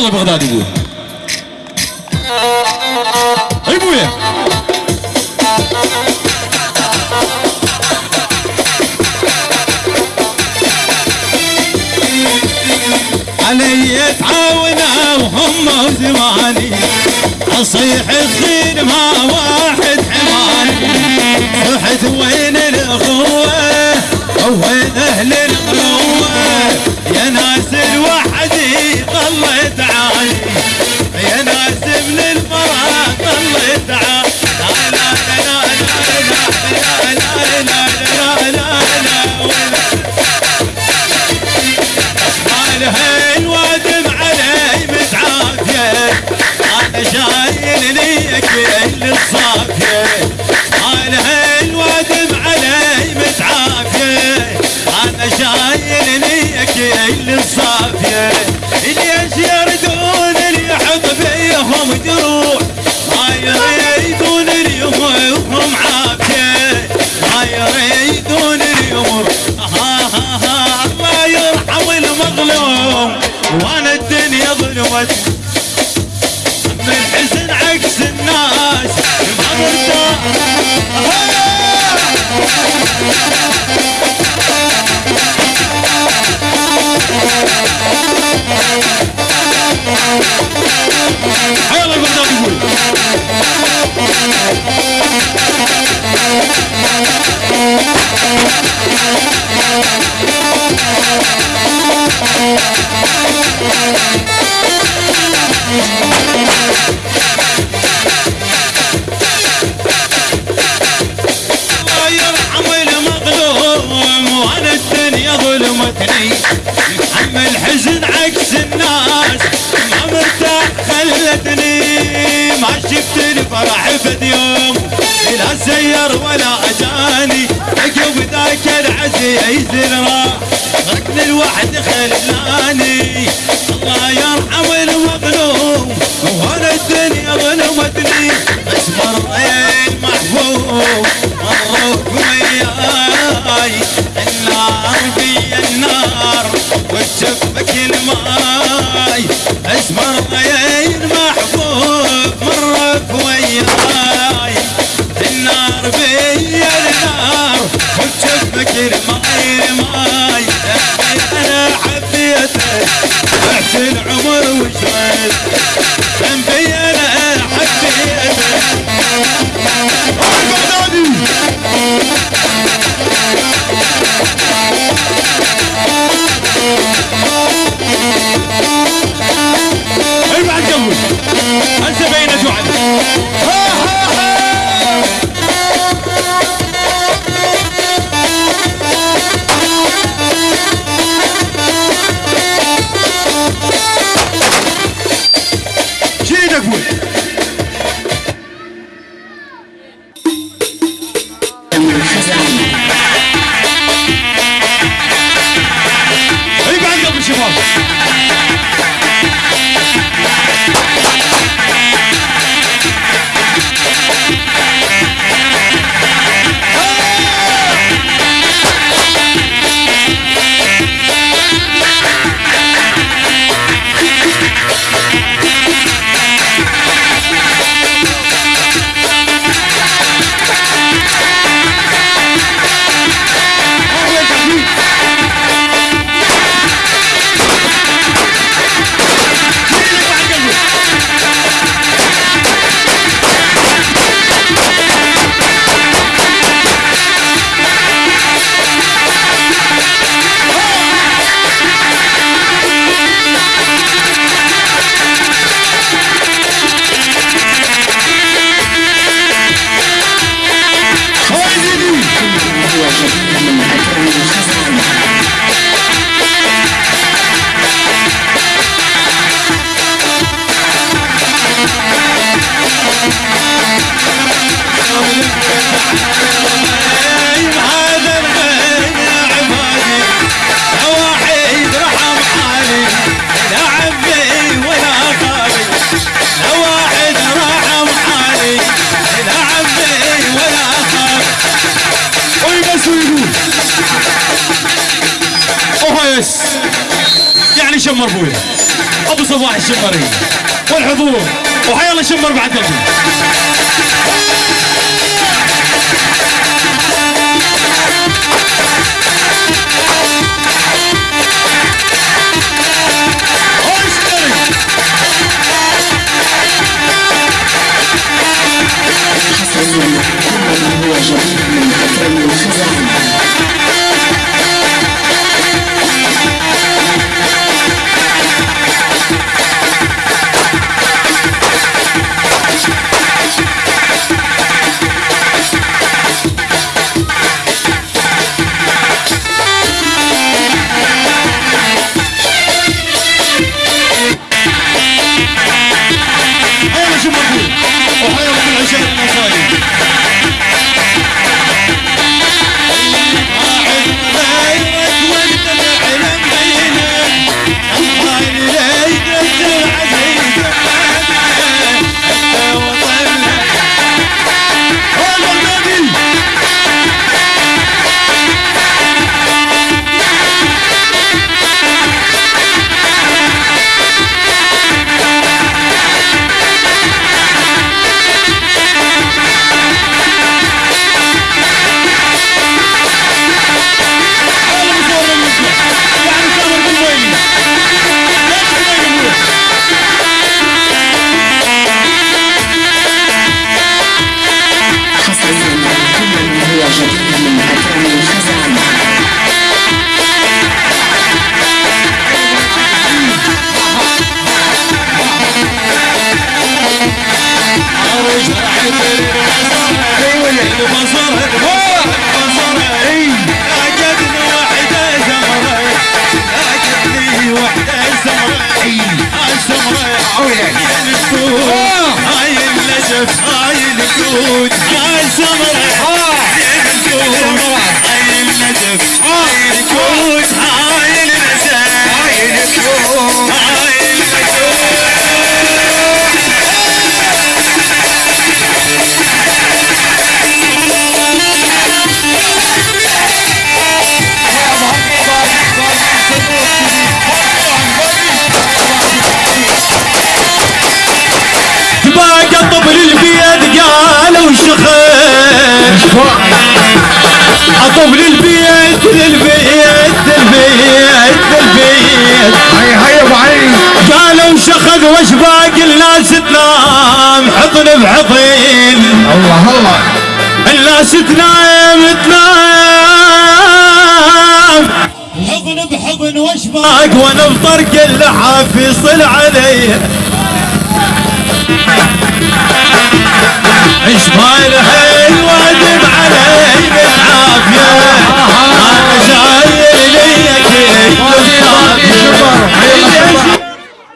يلا بغداد يقول. اي بويا. علي تعاونا وهم زماني. اصيح الخير ما واحد حماني. رحت وين الأخوة شايل ليك كل الصافية. على هالوادم علي متعافية. أنا شايل ليك كل الصافية. ليش يردون اللي حط فيهم دروب Hey! ابد يوم لا سير ولا أجاني. عقب ذاك العزيز الراح ركن الوحد خلاني. بس يعني شمر ابويا أبو صباح الشمري. والحضور. وحيا الله شمر بعد قلبي النجف هاي الجود هاي السمرة هاي الجود هاي النجف هاي الجود قالوا شخيش طبل البيت للبيت للبيت للبيت. هيا هيا أبو علي. قالوا شخذ وش باقي الناس تنام حضن بحضن الله الله. الناس تنام تنام. حضن بحضن وش باق وأنا بطرق اللحاف يصل علي الحين